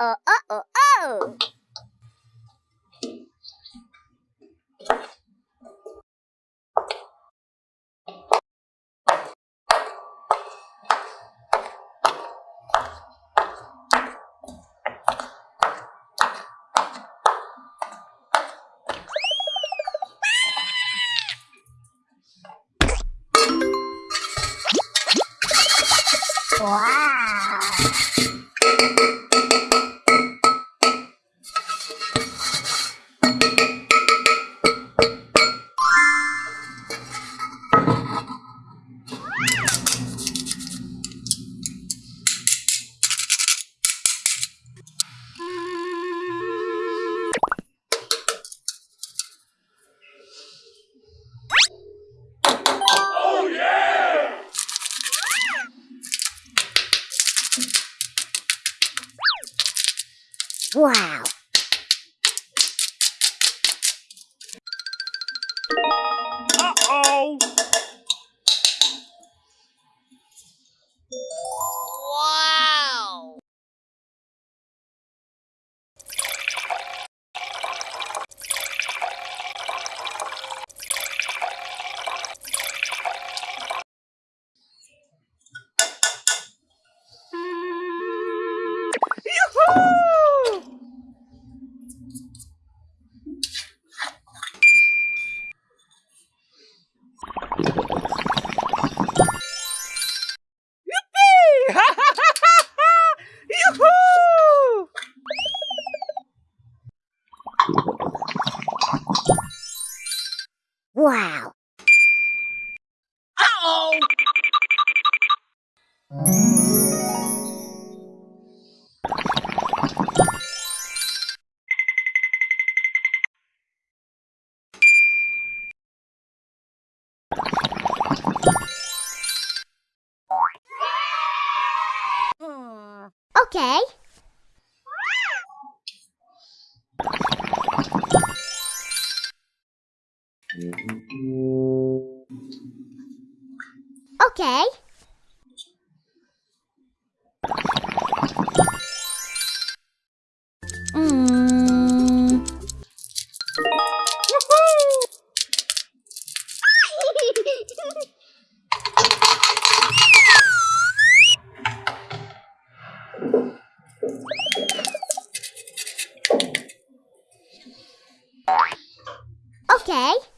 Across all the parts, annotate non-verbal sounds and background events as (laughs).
Uh-oh, uh-oh, oh! Wow! Wow! Uh-oh! Wow! Uh-oh! Okay. Okay. Mm. (laughs) okay.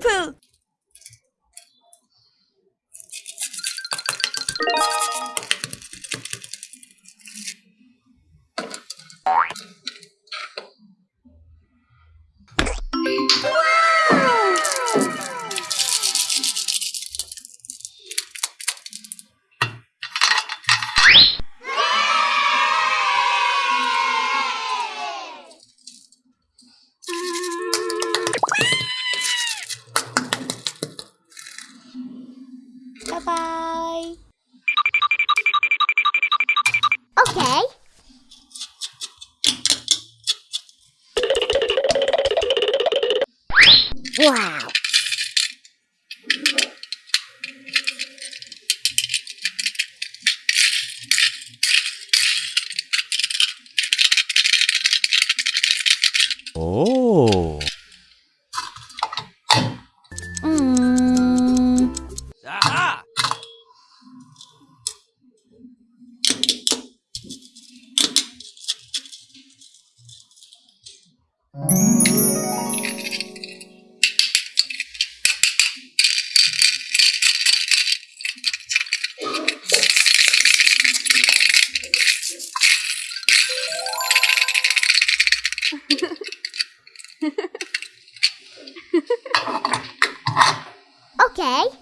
Bye Wow. Oh. Okay.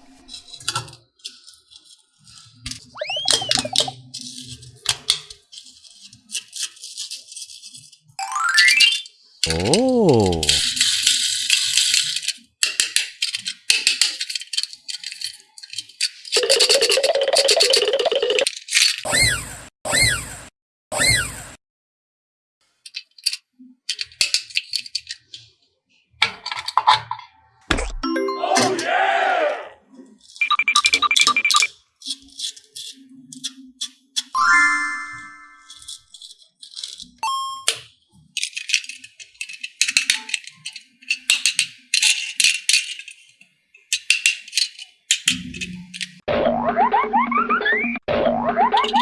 La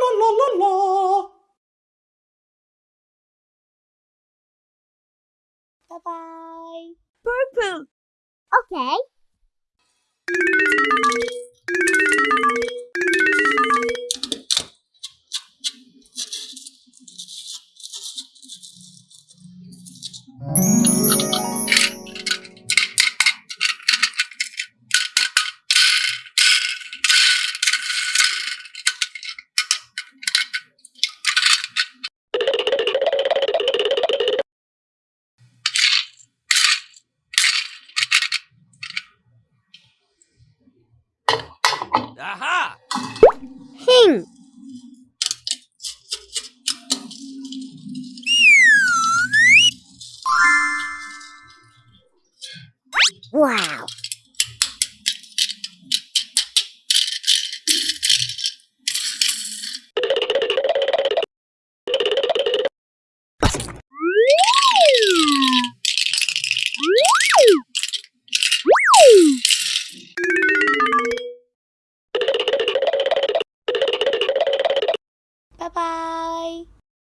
la la la la. Bye bye. Purple. Okay. Wow.